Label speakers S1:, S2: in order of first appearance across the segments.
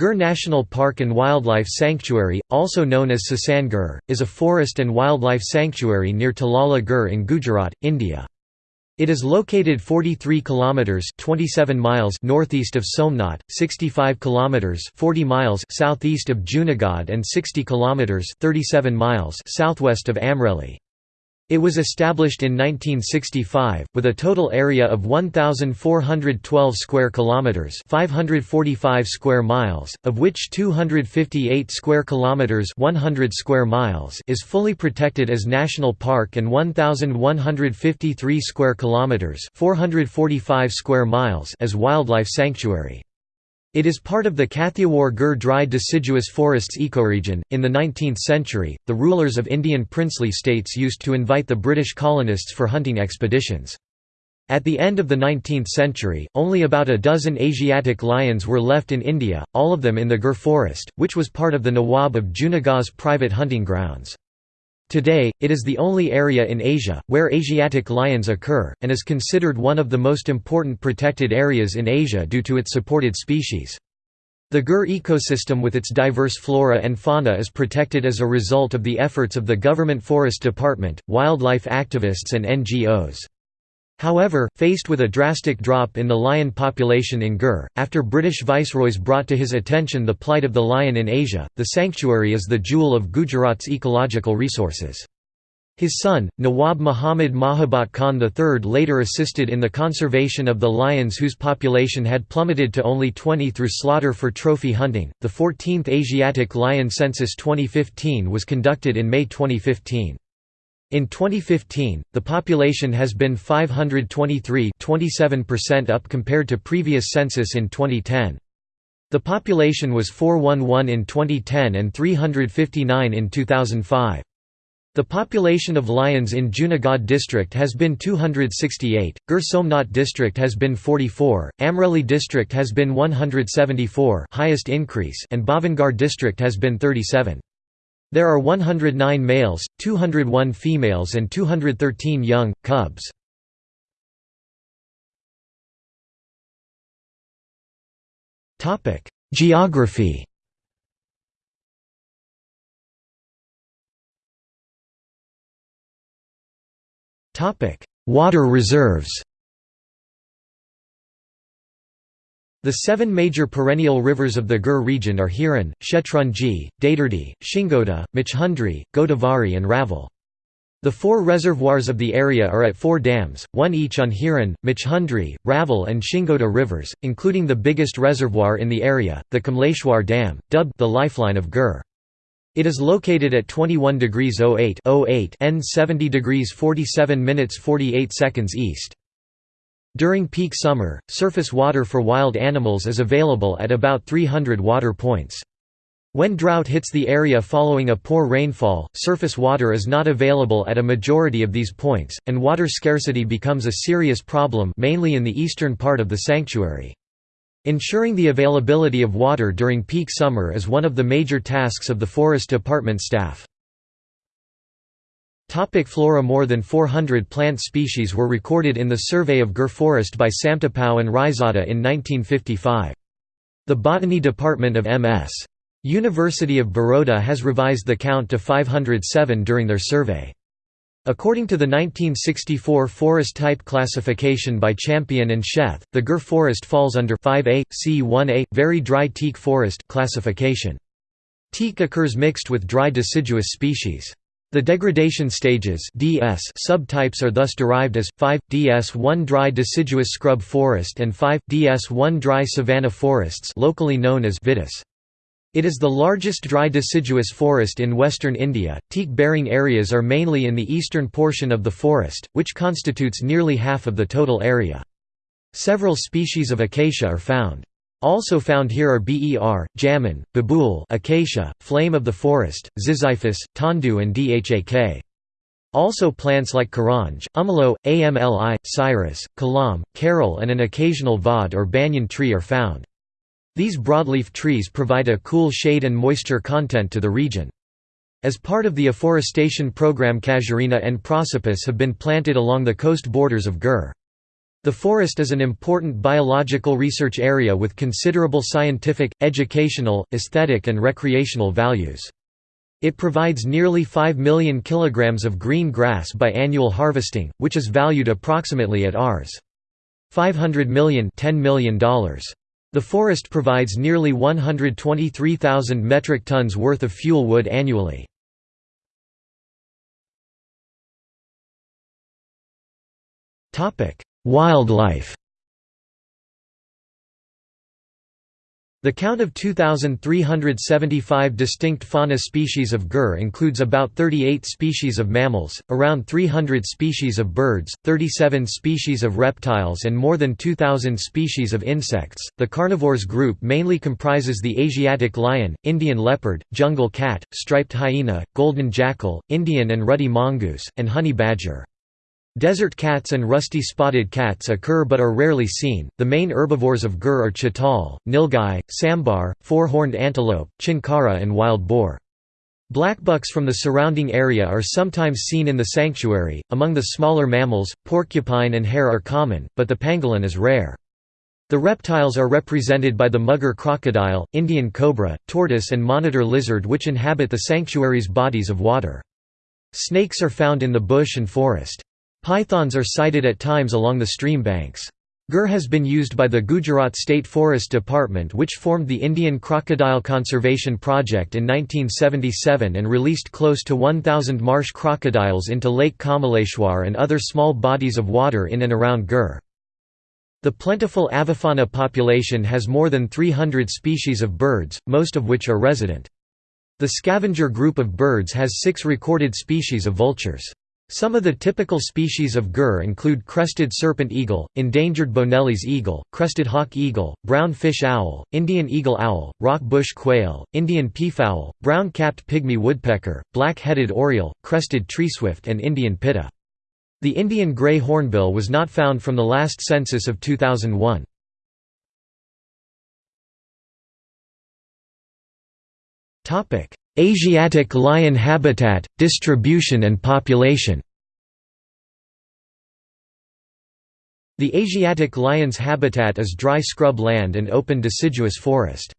S1: Gir National Park and Wildlife Sanctuary, also known as Sasan Gir, is a forest and wildlife sanctuary near Talala Gir in Gujarat, India. It is located 43 kilometers 27 miles northeast of Somnath, 65 kilometers 40 miles southeast of Junagadh and 60 kilometers 37 miles southwest of Amreli. It was established in 1965 with a total area of 1412 square kilometers, 545 square miles, of which 258 square kilometers, 100 square miles is fully protected as national park and 1153 square kilometers, 445 square miles as wildlife sanctuary. It is part of the Kathiawar Gir dry deciduous forests ecoregion. In the 19th century, the rulers of Indian princely states used to invite the British colonists for hunting expeditions. At the end of the 19th century, only about a dozen Asiatic lions were left in India, all of them in the Gir forest, which was part of the Nawab of Junagadh's private hunting grounds. Today, it is the only area in Asia, where Asiatic lions occur, and is considered one of the most important protected areas in Asia due to its supported species. The Gir ecosystem with its diverse flora and fauna is protected as a result of the efforts of the Government Forest Department, wildlife activists and NGOs. However, faced with a drastic drop in the lion population in Gir, after British viceroys brought to his attention the plight of the lion in Asia, the sanctuary is the jewel of Gujarat's ecological resources. His son, Nawab Muhammad Mahabat Khan III later assisted in the conservation of the lions whose population had plummeted to only 20 through slaughter for trophy hunting. The 14th Asiatic Lion Census 2015 was conducted in May 2015. In 2015, the population has been 523 27% up compared to previous census in 2010. The population was 411 in 2010 and 359 in 2005. The population of lions in Junagadh district has been 268, Gir Somnath district has been 44, Amreli district has been 174 highest increase and Bhavnagar district has been 37. There are 109 males, 201 females and 213 young, cubs. Geography Water reserves The seven major perennial rivers of the Gir region are Hiran, Shetrunji, Dadardi, Shingoda, Machhundri, Godavari and Raval. The four reservoirs of the area are at four dams, one each on Hiran, Machhundri, Raval and Shingoda rivers, including the biggest reservoir in the area, the Kamleshwar Dam, dubbed the lifeline of Gir. It is located at 21 degrees 08, 08 N 70 degrees 47 minutes 48 seconds east. During peak summer, surface water for wild animals is available at about 300 water points. When drought hits the area following a poor rainfall, surface water is not available at a majority of these points, and water scarcity becomes a serious problem mainly in the eastern part of the sanctuary. Ensuring the availability of water during peak summer is one of the major tasks of the Forest Department staff. Topic flora More than 400 plant species were recorded in the Survey of Gir Forest by Santapau and Raizada in 1955. The Botany Department of M.S. University of Baroda has revised the count to 507 during their survey. According to the 1964 forest type classification by Champion and Sheth, the Gir forest falls under 5A, C1A, very dry teak forest classification. Teak occurs mixed with dry deciduous species. The degradation stages DS subtypes are thus derived as 5 DS1 dry deciduous scrub forest and 5 DS1 dry savanna forests, locally known as vitis. It is the largest dry deciduous forest in western India. Teak-bearing areas are mainly in the eastern portion of the forest, which constitutes nearly half of the total area. Several species of acacia are found. Also found here are ber, jamun, babool acacia, flame of the forest, ziziphus, tondu and dhak. Also plants like karanj, umalo, amli, cyrus, kalam, carol and an occasional vad or banyan tree are found. These broadleaf trees provide a cool shade and moisture content to the region. As part of the afforestation program casuarina and prosopis have been planted along the coast borders of Gir. The forest is an important biological research area with considerable scientific, educational, aesthetic and recreational values. It provides nearly 5 million kilograms of green grass by annual harvesting, which is valued approximately at Rs. 500 million $10 million. The forest provides nearly 123,000 metric tons worth of fuel wood annually. Wildlife The count of 2,375 distinct fauna species of Gir includes about 38 species of mammals, around 300 species of birds, 37 species of reptiles, and more than 2,000 species of insects. The carnivores group mainly comprises the Asiatic lion, Indian leopard, jungle cat, striped hyena, golden jackal, Indian and ruddy mongoose, and honey badger. Desert cats and rusty spotted cats occur but are rarely seen. The main herbivores of Gir are chital, nilgai, sambar, four-horned antelope, chinkara and wild boar. Blackbucks from the surrounding area are sometimes seen in the sanctuary. Among the smaller mammals, porcupine and hare are common, but the pangolin is rare. The reptiles are represented by the mugger crocodile, Indian cobra, tortoise and monitor lizard which inhabit the sanctuary's bodies of water. Snakes are found in the bush and forest. Pythons are sighted at times along the stream banks. Gir has been used by the Gujarat State Forest Department which formed the Indian Crocodile Conservation Project in 1977 and released close to 1,000 marsh crocodiles into Lake Kamaleshwar and other small bodies of water in and around Gir. The plentiful avifauna population has more than 300 species of birds, most of which are resident. The scavenger group of birds has six recorded species of vultures. Some of the typical species of Gir include crested serpent eagle, endangered Bonelli's eagle, crested hawk eagle, brown fish owl, Indian eagle owl, rock bush quail, Indian peafowl, brown-capped pygmy woodpecker, black-headed oriole, crested treeswift and Indian pitta. The Indian gray hornbill was not found from the last census of 2001. Asiatic lion habitat, distribution and population The Asiatic lion's habitat is dry scrub land and open deciduous forest.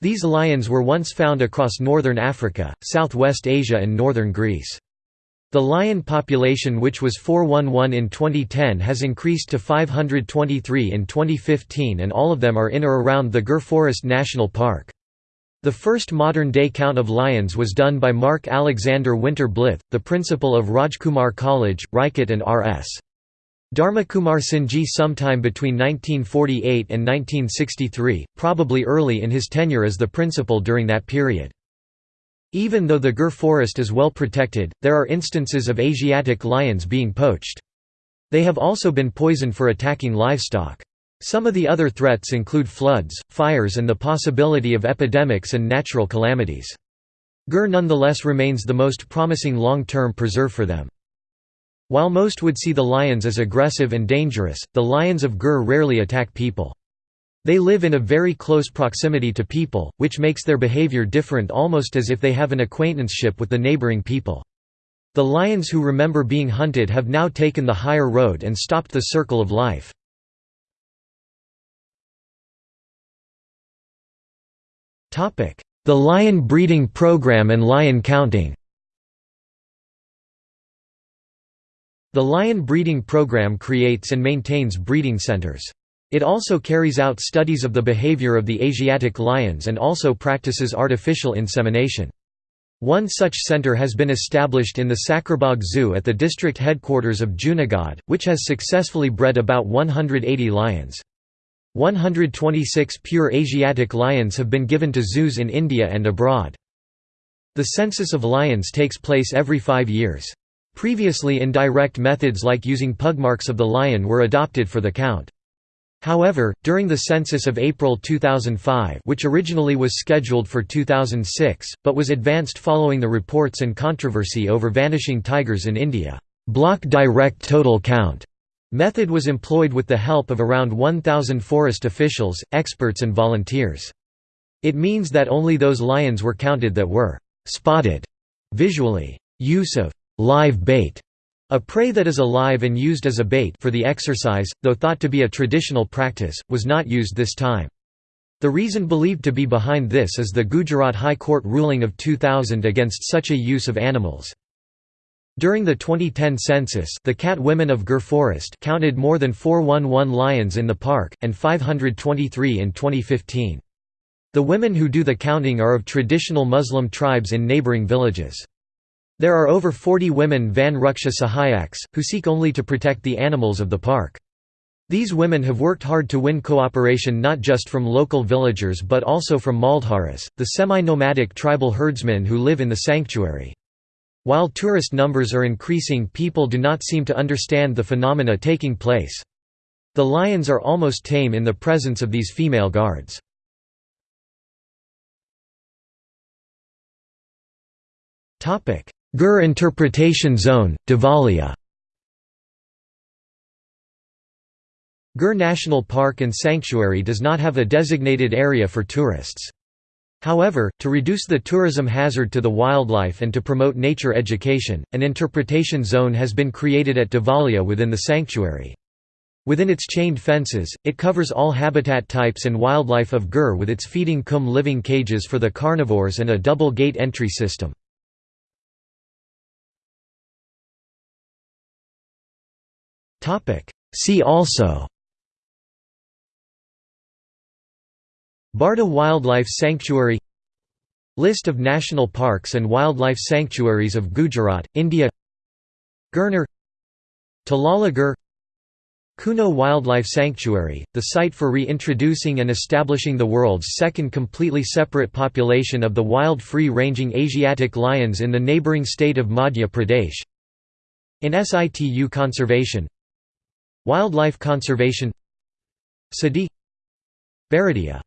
S1: These lions were once found across northern Africa, southwest Asia and northern Greece. The lion population which was 411 in 2010 has increased to 523 in 2015 and all of them are in or around the Gir Forest National Park. The first modern-day count of lions was done by Mark Alexander Wynter Blyth, the principal of Rajkumar College, Rajkot and R.S. Dharmakumar Singhji sometime between 1948 and 1963, probably early in his tenure as the principal during that period. Even though the Gir forest is well protected, there are instances of Asiatic lions being poached. They have also been poisoned for attacking livestock. Some of the other threats include floods, fires and the possibility of epidemics and natural calamities. Gir nonetheless remains the most promising long-term preserve for them. While most would see the lions as aggressive and dangerous, the lions of Gir rarely attack people. They live in a very close proximity to people, which makes their behavior different almost as if they have an acquaintanceship with the neighboring people. The lions who remember being hunted have now taken the higher road and stopped the circle of life. The lion breeding program and lion counting The lion breeding program creates and maintains breeding centers. It also carries out studies of the behavior of the Asiatic lions and also practices artificial insemination. One such center has been established in the Sakkarbaug Zoo at the district headquarters of Junagadh, which has successfully bred about 180 lions. 126 pure Asiatic lions have been given to zoos in India and abroad. The census of lions takes place every five years. Previously indirect methods like using pugmarks of the lion were adopted for the count. However, during the census of April 2005 which originally was scheduled for 2006, but was advanced following the reports and controversy over vanishing tigers in India, block direct total count Method was employed with the help of around 1,000 forest officials, experts and volunteers. It means that only those lions were counted that were «spotted» visually. Use of «live bait» A prey that is alive and used as a bait for the exercise, though thought to be a traditional practice, was not used this time. The reason believed to be behind this is the Gujarat High Court ruling of 2000 against such a use of animals. During the 2010 census the Cat Women of Gir Forest counted more than 411 lions in the park, and 523 in 2015. The women who do the counting are of traditional Muslim tribes in neighboring villages. There are over 40 women Van Ruksha Sahayaks, who seek only to protect the animals of the park. These women have worked hard to win cooperation not just from local villagers but also from Maldharis, the semi-nomadic tribal herdsmen who live in the sanctuary. While tourist numbers are increasing people do not seem to understand the phenomena taking place. The lions are almost tame in the presence of these female guards. Gir Interpretation Zone, Devalia Gir National Park and Sanctuary does not have a designated area for tourists. However, to reduce the tourism hazard to the wildlife and to promote nature education, an interpretation zone has been created at Devalia within the sanctuary. Within its chained fences, it covers all habitat types and wildlife of Gir with its feeding cum living cages for the carnivores and a double gate entry system. See also Barda Wildlife Sanctuary List of national parks and wildlife sanctuaries of Gujarat, India Girnar Talala Gir Kuno Wildlife Sanctuary, the site for reintroducing and establishing the world's second completely separate population of the wild free-ranging Asiatic lions in the neighbouring state of Madhya Pradesh. In situ conservation Wildlife conservation Sadi Baradia